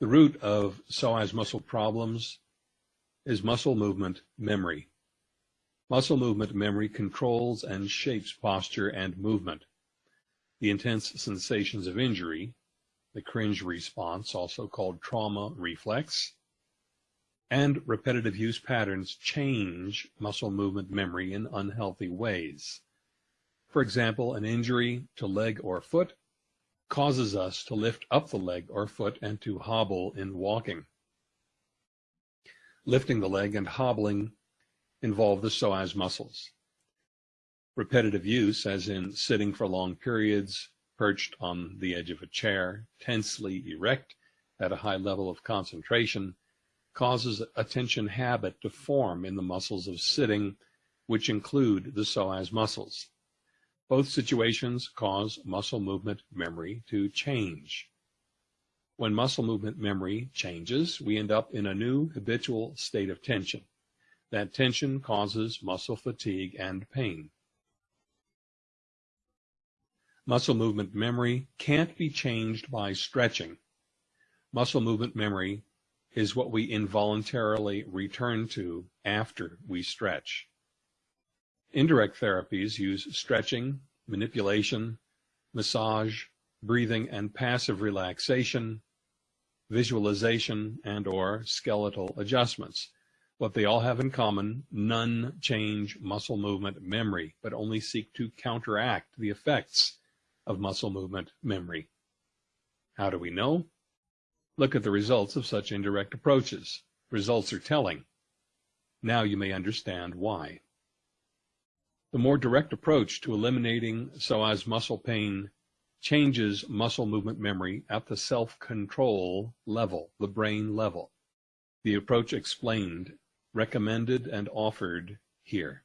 The root of psoas muscle problems is muscle movement memory. Muscle movement memory controls and shapes posture and movement. The intense sensations of injury, the cringe response, also called trauma reflex, and repetitive use patterns change muscle movement memory in unhealthy ways. For example, an injury to leg or foot causes us to lift up the leg or foot and to hobble in walking. Lifting the leg and hobbling involve the psoas muscles. Repetitive use, as in sitting for long periods, perched on the edge of a chair, tensely erect at a high level of concentration, causes a tension habit to form in the muscles of sitting, which include the psoas muscles. Both situations cause muscle movement memory to change. When muscle movement memory changes, we end up in a new habitual state of tension. That tension causes muscle fatigue and pain. Muscle movement memory can't be changed by stretching. Muscle movement memory is what we involuntarily return to after we stretch. Indirect therapies use stretching, manipulation, massage, breathing and passive relaxation, visualization, and or skeletal adjustments. What they all have in common, none change muscle movement memory, but only seek to counteract the effects of muscle movement memory. How do we know? Look at the results of such indirect approaches. Results are telling. Now you may understand why. The more direct approach to eliminating psoas muscle pain changes muscle movement memory at the self-control level, the brain level. The approach explained, recommended, and offered here.